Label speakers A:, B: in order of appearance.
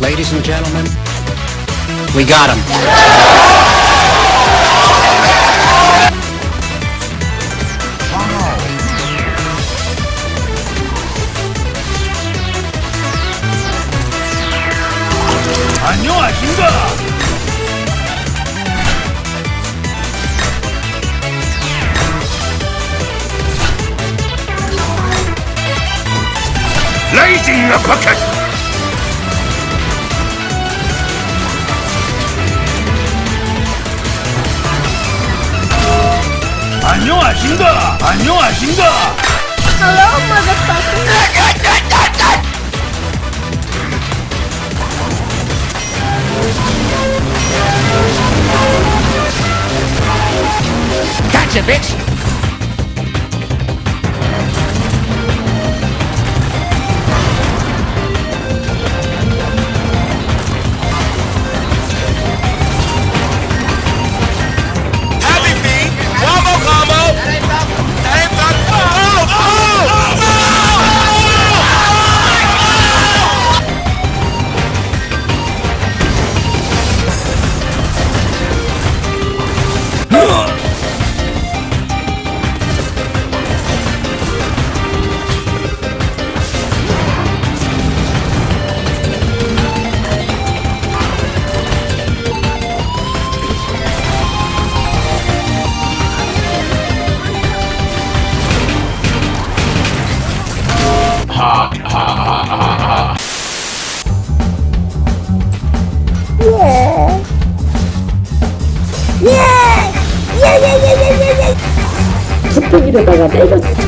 A: Ladies and gentlemen, we got him.
B: 안녕하신가? 라이 안녕하신가? 안녕하신가?
C: Hello, motherfucker.
A: Gotcha, bitch!
D: Ugh! video bài học đây